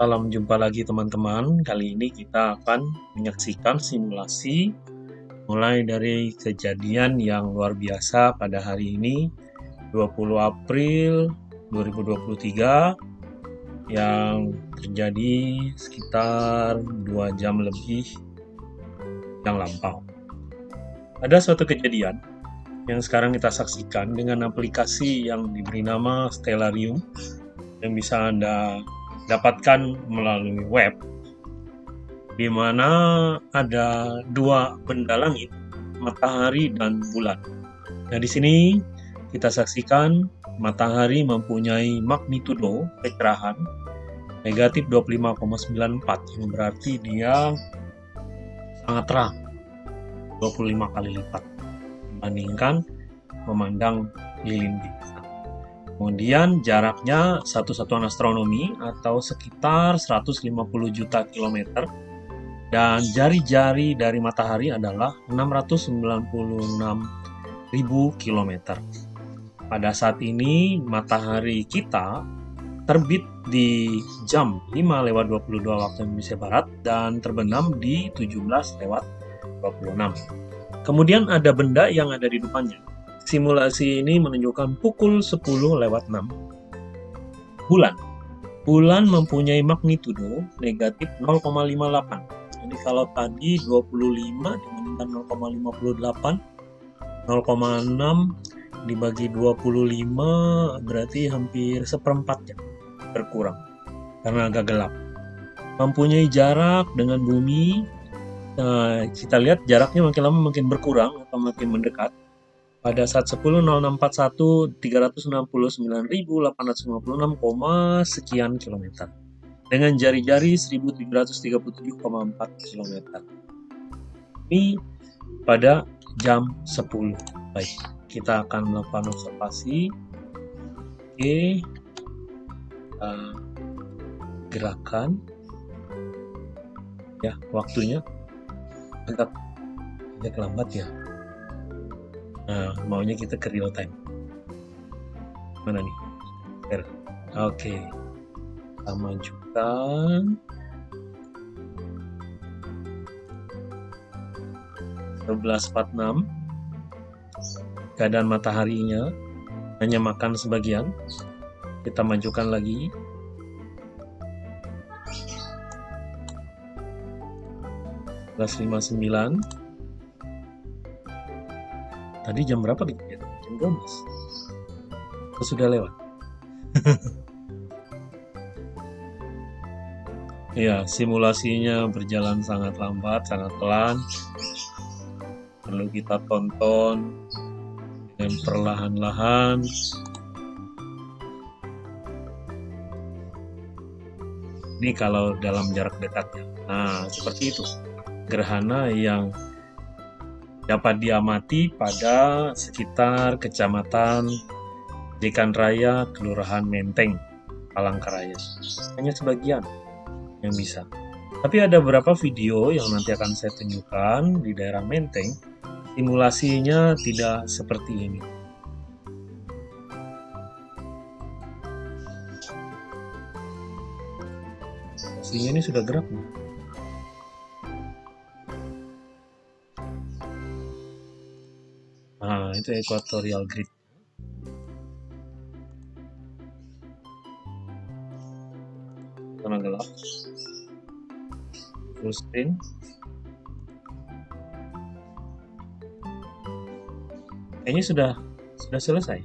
Salam jumpa lagi teman-teman. Kali ini kita akan menyaksikan simulasi mulai dari kejadian yang luar biasa pada hari ini 20 April 2023 yang terjadi sekitar 2 jam lebih yang lampau. Ada suatu kejadian yang sekarang kita saksikan dengan aplikasi yang diberi nama Stellarium yang bisa Anda dapatkan melalui web di mana ada dua benda langit, matahari dan bulan. Nah, di sini kita saksikan matahari mempunyai magnitudo kecerahan negatif 25,94 yang berarti dia sangat terang 25 kali lipat dibandingkan memandang lilin bintang. Kemudian jaraknya satu satuan astronomi atau sekitar 150 juta kilometer dan jari-jari dari matahari adalah 696 ribu kilometer. Pada saat ini matahari kita terbit di jam 5 lewat 22 waktu Indonesia Barat dan terbenam di 17 lewat 26. Kemudian ada benda yang ada di depannya Simulasi ini menunjukkan pukul 10 lewat 6. Bulan. Bulan mempunyai magnitudo negatif 0,58. Jadi kalau tadi 25 dibandingkan 0,58, 0,6 dibagi 25 berarti hampir seperempat ya berkurang karena agak gelap. Mempunyai jarak dengan bumi, nah, kita lihat jaraknya makin lama makin berkurang atau makin mendekat pada saat 10.0641 369.856, sekian kilometer dengan jari-jari 1737,4 kilometer. Ini pada jam 10. Baik, kita akan melakukan observasi. Oke. Uh, gerakan ya waktunya agak agak lambat ya Nah, maunya kita ke real time. Mana nih? Oke. Okay. Kita majukan. Sebelas empat enam. Keadaan mataharinya hanya makan sebagian. Kita majukan lagi. Plus lima sembilan. Tadi jam berapa nih? Jam 12. Oh, sudah lewat. ya, simulasinya berjalan sangat lambat, sangat pelan. Perlu kita tonton dengan perlahan-lahan. Ini kalau dalam jarak dekat. Nah, seperti itu. Gerhana yang dapat diamati pada sekitar kecamatan Dekan Raya, Kelurahan Menteng, Palangkaraya. Hanya sebagian yang bisa. Tapi ada beberapa video yang nanti akan saya tunjukkan di daerah Menteng, simulasinya tidak seperti ini. Simulasinya ini sudah gerak nih. Nah, itu equatorial grid. Warna gelap. Full screen. Kayaknya sudah sudah selesai.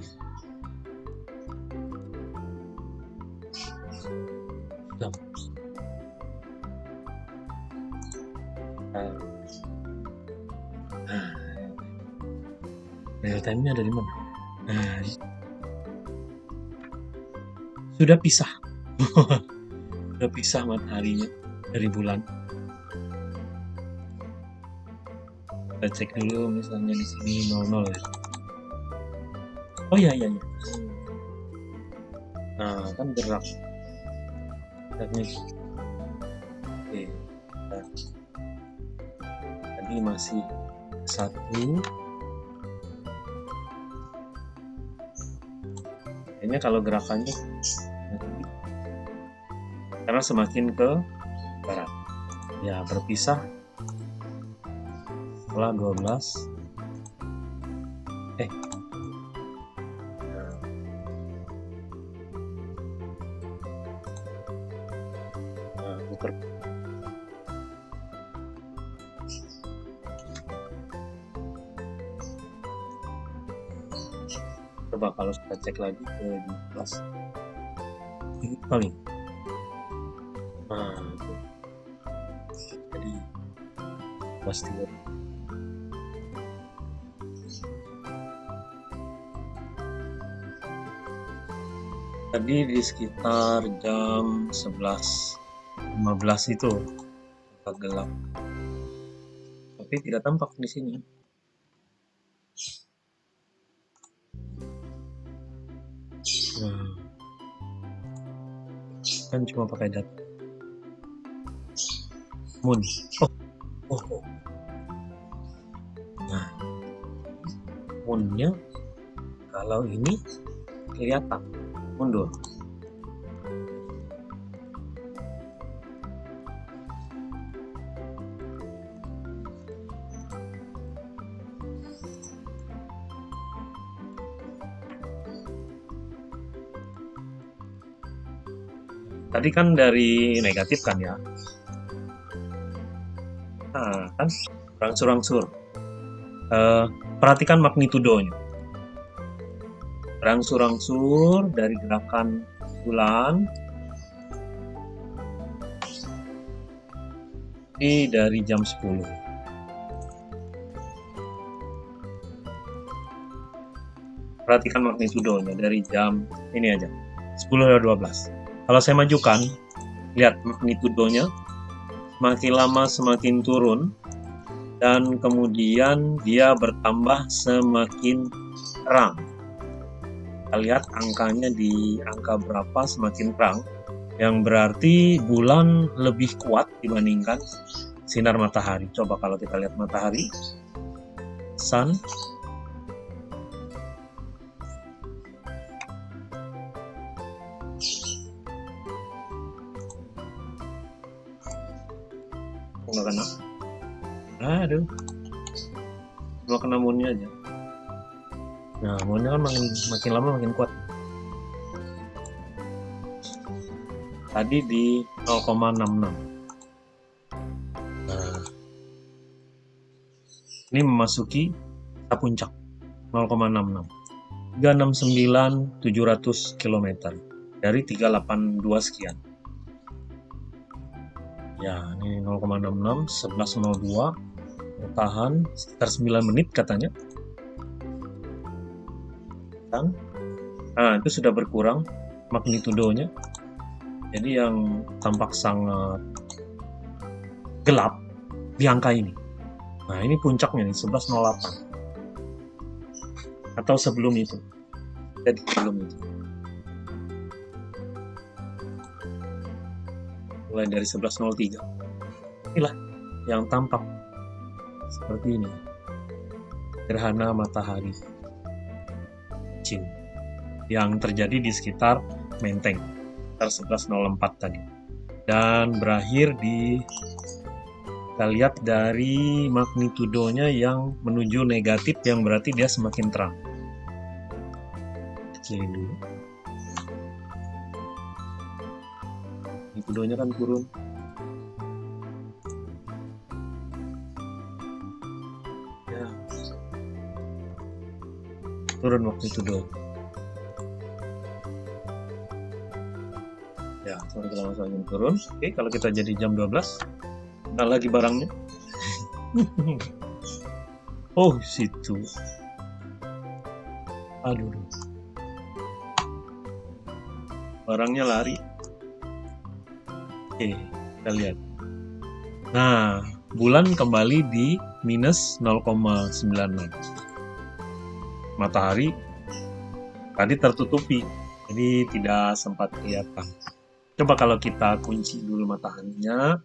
Time-nya ada di mana? Nah, sudah pisah. sudah pisah mataharinya dari bulan. Kita cek dulu misalnya di sini 00 ya. Oh iya iya iya. Nah, kan gerak. Geraknya Oke. Nah. Tadi masih satu kayaknya kalau gerakannya karena semakin ke barat. Ya berpisah. Setelah 12 eh cek lagi ke 12 ini kali nah itu jadi pasti tadi di sekitar jam 11.15 itu agak gelap. Tapi tidak tampak di sini kan cuma pakai data. Moon. Oh oh, oh. nah moonnya kalau ini kelihatan. Mundur tadi kan dari negatif kan ya? Nah kan rangsur-rangsur uh, perhatikan magnitudonya. Rangsur-rangsur dari gerakan bulan. Ini dari jam 10 perhatikan magnitudonya dari jam ini aja. 10 dan 12 kalau saya majukan, lihat magnitudonya, semakin lama semakin turun, dan kemudian dia bertambah semakin terang. Kita lihat angkanya di angka berapa semakin terang, yang berarti bulan lebih kuat dibandingkan sinar matahari. Coba kalau kita lihat matahari, sun, kena. Aduh. Cuma kena moonnya aja. Nah moonnya kan makin makin lama makin kuat. Tadi di 0,66 nah. Ini memasuki puncak 0,66 369 700 km dari 382 sekian ya ini 0,66 1102 bertahan sekitar 9 menit katanya. Dan nah itu sudah berkurang magnitudonya. Jadi yang tampak sangat gelap di angka ini. Nah ini puncaknya nih 1108 atau sebelum itu. Jadi sebelum itu mulai dari 1103 inilah yang tampak seperti ini. Gerhana matahari. Cincin yang terjadi di sekitar Menteng sekitar 1104 tadi. Dan berakhir di kita lihat dari magnitudonya yang menuju negatif yang berarti dia semakin terang. Kecilin videonya kan turun ya. Turun waktu itu dong. Ya sorry kalau langsung turun. Oke kalau kita jadi jam 12 nah lagi barangnya. Oh situ. Aduh. Barangnya lari Oke, kita lihat. Nah, bulan kembali di minus 0,96. Matahari tadi tertutupi, jadi tidak sempat kelihatan. Coba kalau kita kunci dulu mataharinya,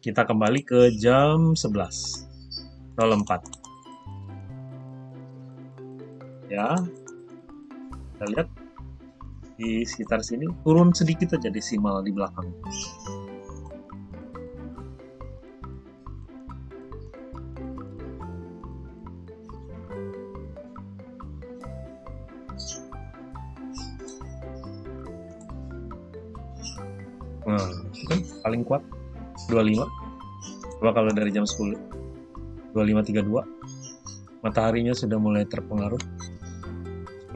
kita kembali ke jam 11. 04. Ya, kita lihat di sekitar sini turun sedikit aja desimal di belakang. Nah kan paling kuat. 25 coba kalau dari jam 10 25.32 mataharinya sudah mulai terpengaruh.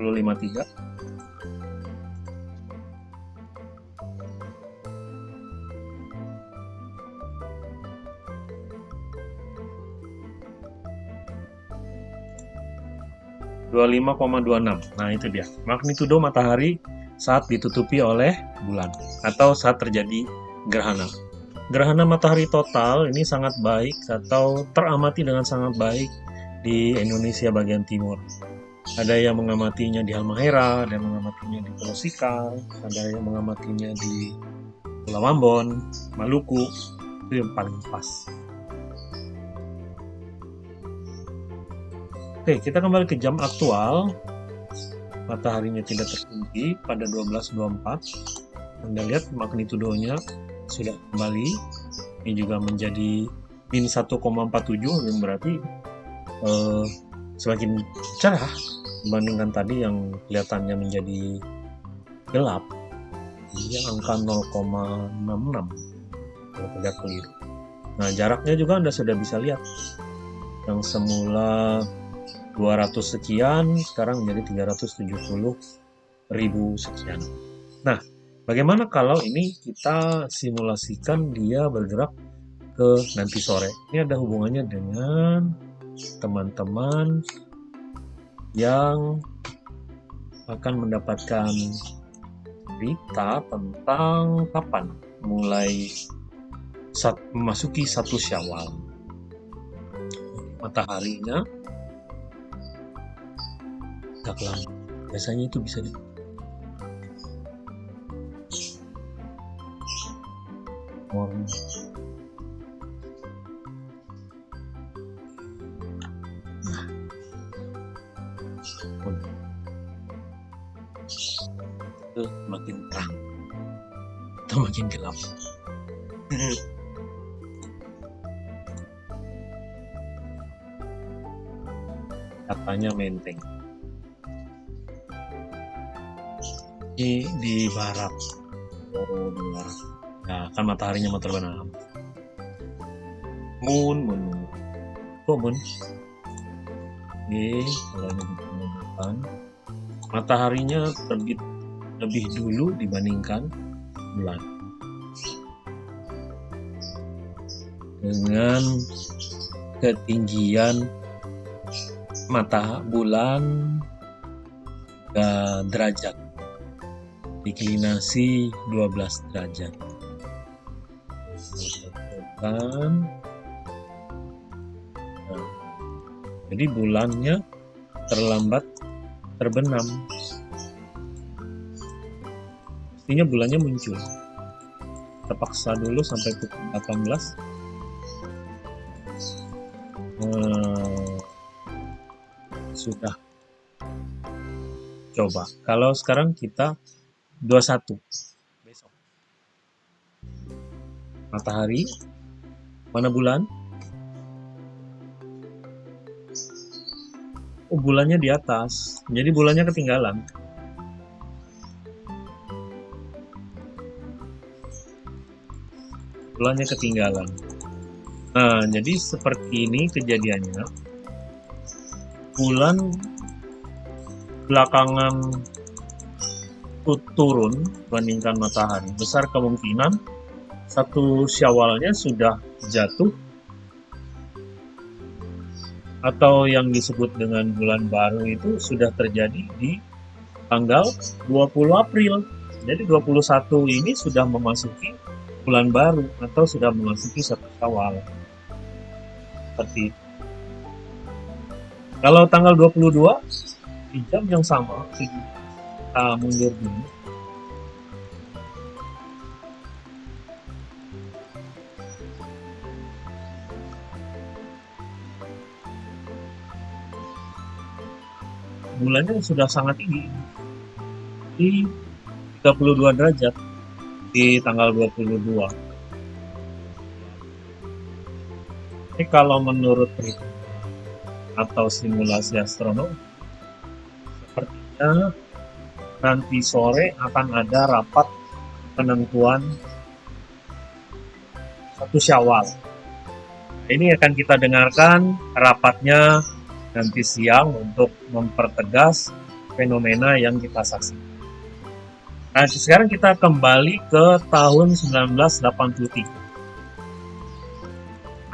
10.53 25,26 nah itu dia. Magnitudo matahari saat ditutupi oleh bulan atau saat terjadi gerhana. Gerhana matahari total ini sangat baik atau teramati dengan sangat baik di Indonesia bagian timur. Ada yang mengamatinya di Halmahera, ada yang mengamatinya di Pulau Sikal, ada yang mengamatinya di Pulau Ambon, Maluku, itu yang paling pas. Oke, kita kembali ke jam aktual. Mataharinya tidak tertinggi pada 12.24. Anda lihat magnitudonya sudah kembali. Ini juga menjadi min 1,47 yang berarti eh, semakin cerah dibandingkan tadi yang kelihatannya menjadi gelap. Ini angka 0,66 kalau tidak keliru. Nah, jaraknya juga Anda sudah bisa lihat. Yang semula 200 sekian sekarang menjadi 370 ribu sekian. Nah bagaimana kalau ini kita simulasikan dia bergerak ke nanti sore? Ini ada hubungannya dengan teman-teman yang akan mendapatkan berita tentang kapan mulai saat memasuki satu syawal. Mataharinya agak lama biasanya itu bisa di morning nah itu makin terang. Atau makin gelap. Katanya menteng mataharinya mau terbenam. Moon moon. Kok moon? Oke kalau ditemukan mataharinya terbit lebih dulu dibandingkan bulan. Dengan ketinggian mata bulan derajat. Deklinasi 12 derajat. Nah, jadi bulannya terlambat terbenam. Mestinya bulannya muncul. Terpaksa dulu sampai pukul 18. Hmm, sudah coba. Kalau sekarang kita 21 besok matahari mana bulan? Oh bulannya di atas. Jadi bulannya ketinggalan. Bulannya ketinggalan. Nah jadi seperti ini kejadiannya. Bulan belakangan turun bandingkan matahari. Besar kemungkinan satu syawalnya sudah jatuh atau yang disebut dengan bulan baru itu sudah terjadi di tanggal 20 April. Jadi 21 ini sudah memasuki bulan baru atau sudah memasuki satu syawal. Seperti. Kalau tanggal 22 di jam yang sama, uh, mundur dulu bulannya sudah sangat tinggi di 32 derajat di tanggal 22. Ini kalau menurut atau simulasi astronomi, sepertinya nanti sore akan ada rapat penentuan satu syawal. Ini akan kita dengarkan rapatnya nanti siang untuk mempertegas fenomena yang kita saksikan. Nah, sekarang kita kembali ke tahun 1983.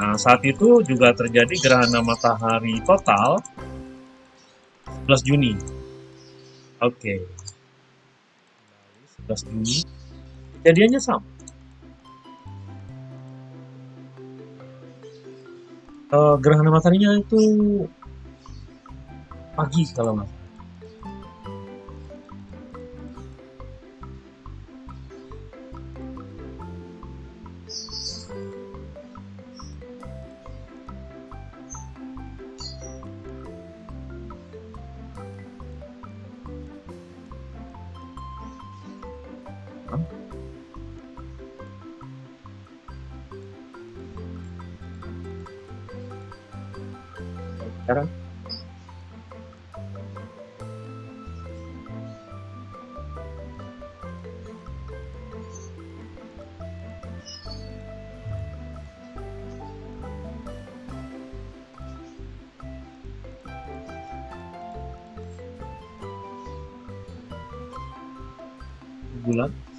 Nah, saat itu juga terjadi gerhana matahari total 11 Juni. Oke. Okay. 11 Juni. Kejadiannya sama. Uh, gerhana mataharinya itu pagi kalau nggak sekarang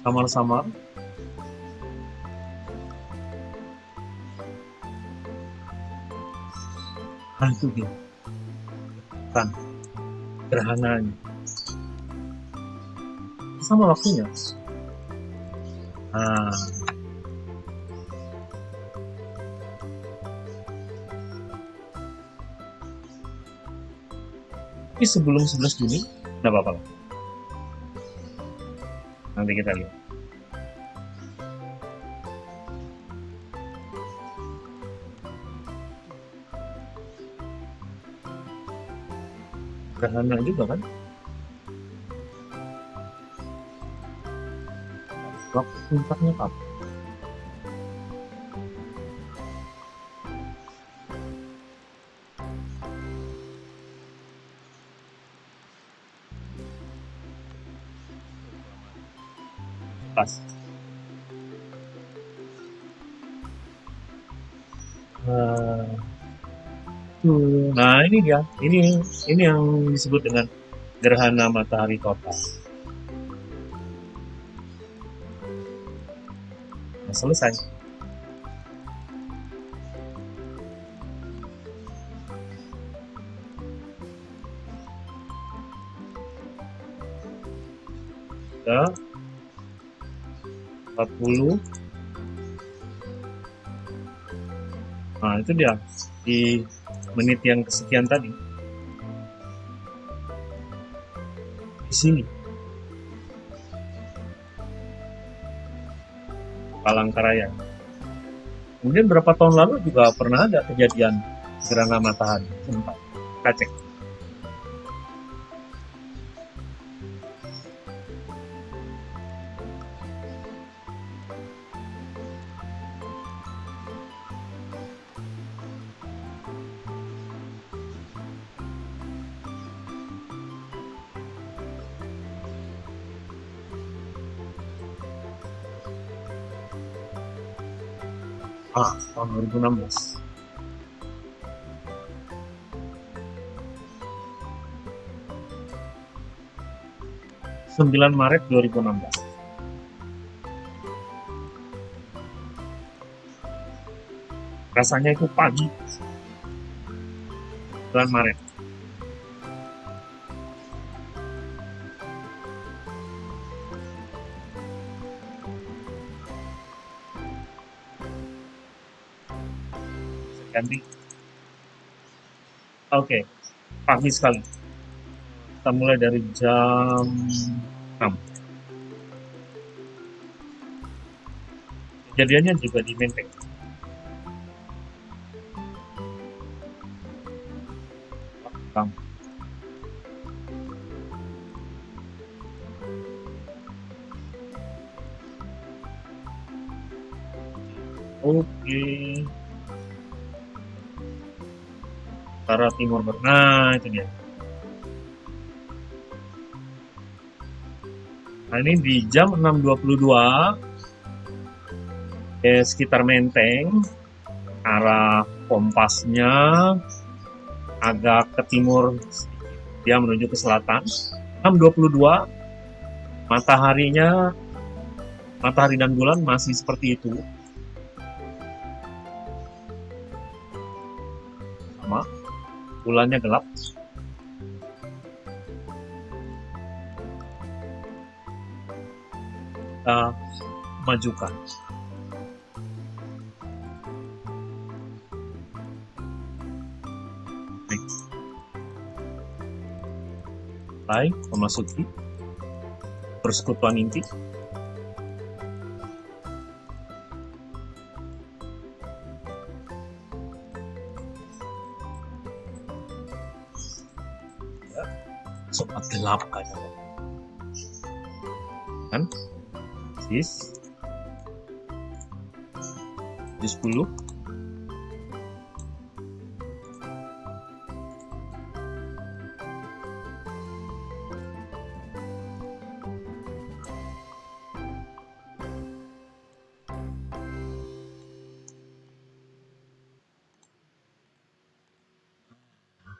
samar-samar. Hantu dia. Kan? Gerhananya sama waktunya. Nah tapi sebelum 11 Juni tidak apa-apa nanti kita lihat. Gerhana juga kan? Waktu puncaknya kapan ini dia. Ini ini yang disebut dengan gerhana matahari total. Nah, selesai. Ya. 40 Nah, itu dia. Di menit yang kesekian tadi. Di sini. Palangkaraya. Kemudian berapa tahun lalu juga pernah ada kejadian gerhana matahari. Sempat. Kacek ah tahun 2016 9 Maret 2016 rasanya itu pagi 9 Maret tadi oke okay. pagi sekali kita mulai dari jam 6 kejadiannya juga di Menteng Oke. Okay. Utara timur barat. Nah, itu dia. Nah, ini di jam 6.22 eh, sekitar Menteng arah kompasnya agak ke timur dia menuju ke selatan 6.22 mataharinya matahari dan bulan masih seperti itu bulannya gelap kita majukan. Baik. memasuki persekutuan inti. 8 kan? kan? Sis? Di 10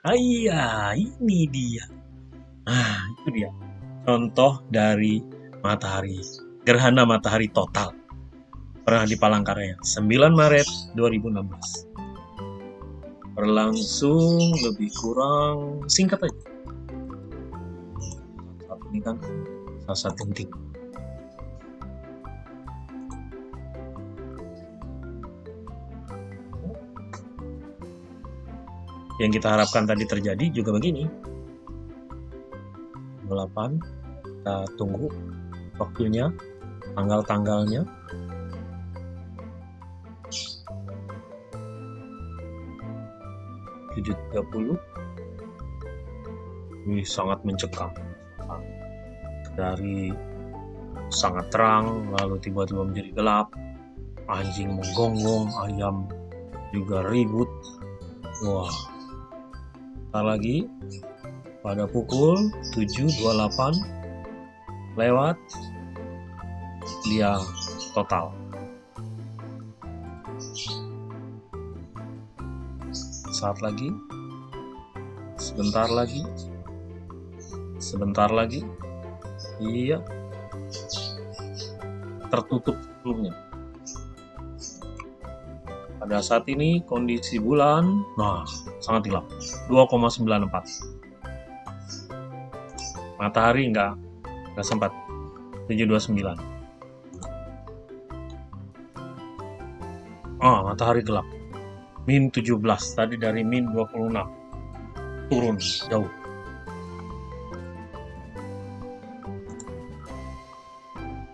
Ah, iya, ini dia. Contoh dari matahari. Gerhana matahari total. Pernah di Palangkaraya. 9 Maret 2016 berlangsung lebih kurang singkat aja. Saat ini kan saat penting. Yang kita harapkan tadi terjadi juga begini 8 kita tunggu waktunya tanggal-tanggalnya. Tujuh tiga puluh. Ini sangat mencekam. Dari sangat terang lalu tiba-tiba menjadi gelap. Anjing menggonggong ayam juga ribut. Wah. Tak lagi pada pukul 7.28 lewat dia total. Saat lagi, sebentar lagi, sebentar lagi, iya, tertutup sebelumnya. Pada saat ini kondisi bulan, nah sangat gelap, 2,94. Matahari enggak, enggak sempat, 729. Ah, matahari gelap. Min 17, tadi dari min 26. Turun jauh.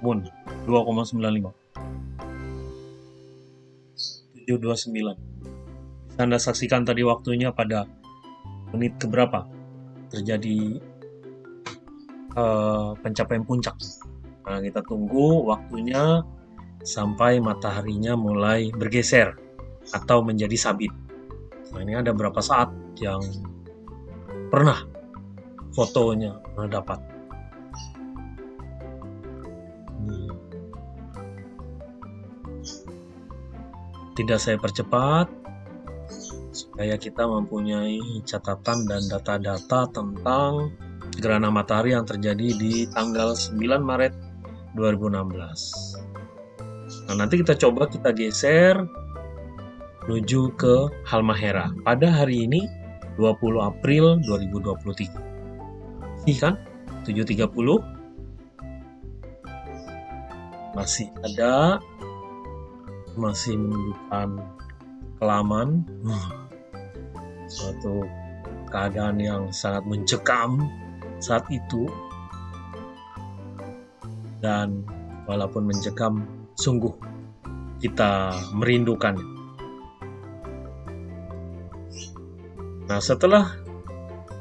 Moon 2,95. 729. Bisa Anda saksikan tadi waktunya pada menit keberapa terjadi uh, pencapaian puncak. Nah, kita tunggu waktunya sampai mataharinya mulai bergeser atau menjadi sabit. Nah, ini ada berapa saat yang pernah fotonya dapat. Tidak saya percepat supaya kita mempunyai catatan dan data-data tentang gerhana matahari yang terjadi di tanggal 9 Maret 2016. Nah, nanti kita coba kita geser menuju ke Halmahera. Pada hari ini 20 April 2023. Ini kan? 7.30 masih ada masih menunjukkan kelaman. Suatu keadaan yang sangat mencekam saat itu dan walaupun mencekam sungguh kita merindukan. Nah, setelah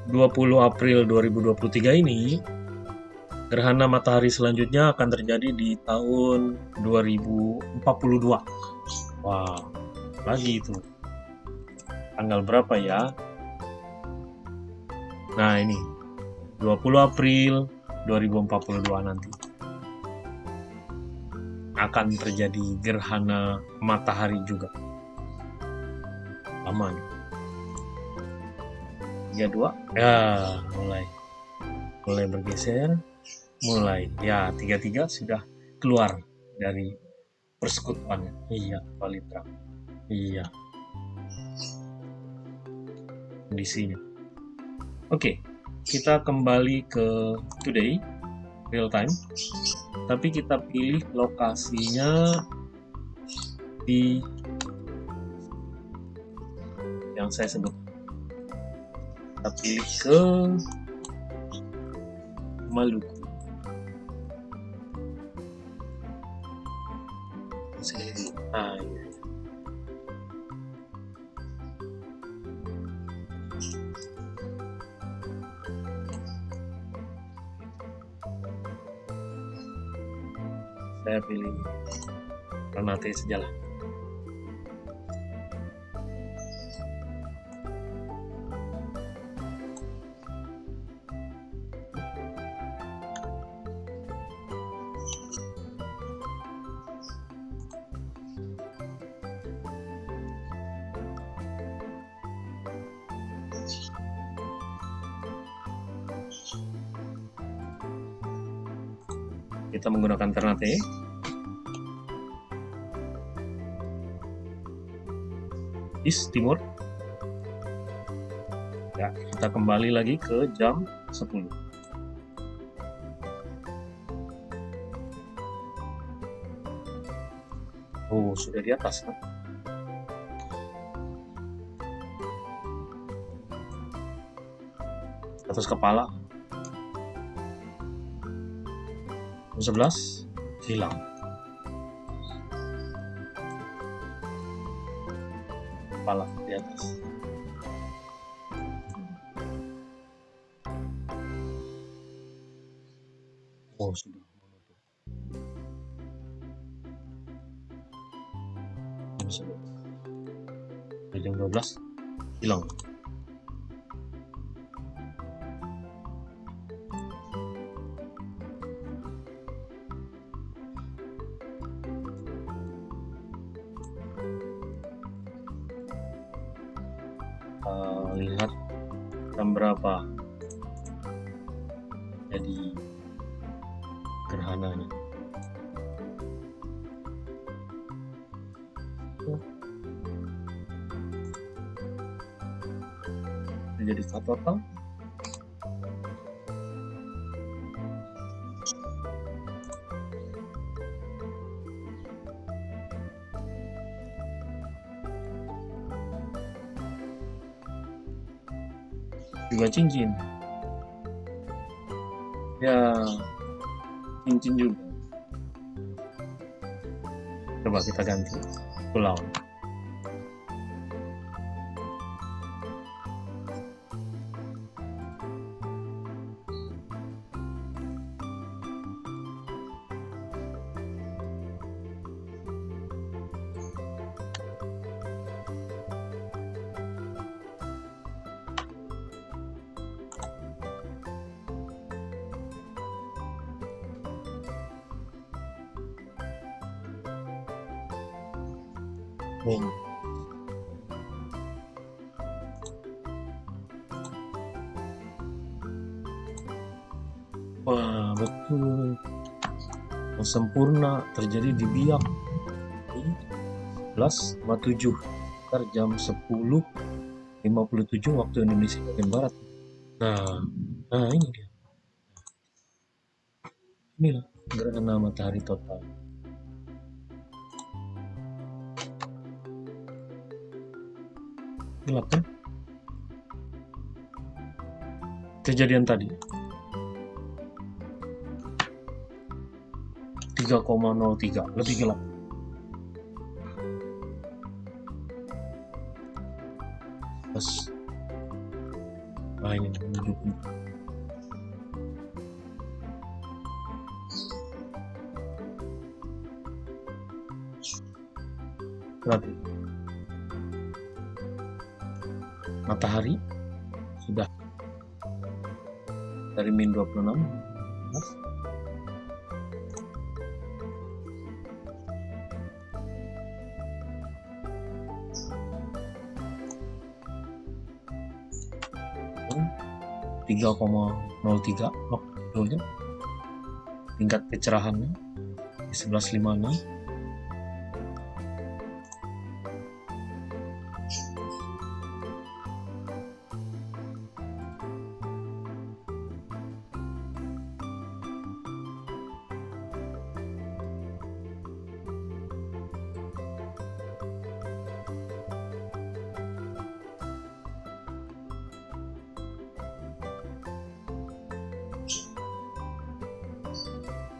20 April 2023 ini, gerhana matahari selanjutnya akan terjadi di tahun 2042. Wah, lagi itu. Tanggal berapa ya? Nah, ini 20 April 2042 nanti. Akan terjadi gerhana matahari juga. Aman. 32 ya mulai. Mulai bergeser. Mulai. Ya 33 sudah keluar dari persekutuannya. Iya Palitra iya. Kondisinya. Oke kita kembali ke today real time. Tapi kita pilih lokasinya di yang saya sebut. Kita pilih ke Maluku saya pilih Ternate sejalan. Kita menggunakan Ternate East Timur. Ya kita kembali lagi ke jam 10 oh sudah di atas kan? Atas kepala. 11 hilang kepala di atas uh, lihat jam berapa? Jadi gerhananya. Jadi total cincin. Ya cincin juga. Coba kita ganti pulau Hmm. Wah, betul. Sempurna terjadi di biak. 11.57 sekitar jam 10.57 waktu Indonesia bagian Barat. Nah, nah ini dia. Inilah gerhana matahari total. Gelap kan kejadian tadi. 3,03 lebih gelap. Pas. Nah ini menunjukkan matahari. Sudah. Dari min 26 Mas. tiga tingkat kecerahannya di 1156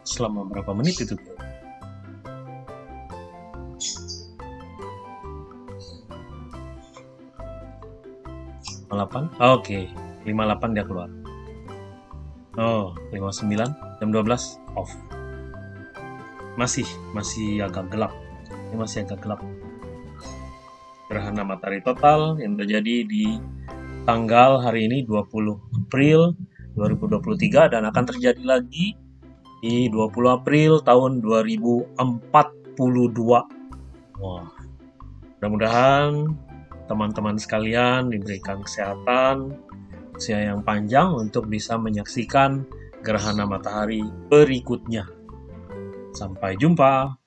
selama berapa menit itu? delapan? Oh, oke. Okay. 58 dia keluar. Oh 59 jam 12 off. Masih masih agak gelap. Ini masih agak gelap. Gerhana matahari total yang terjadi di tanggal hari ini 20 April 2023 dan akan terjadi lagi di 20 April tahun 2042. Wah, mudah-mudahan teman-teman sekalian diberikan kesehatan, usia yang panjang untuk bisa menyaksikan gerhana matahari berikutnya. Sampai jumpa.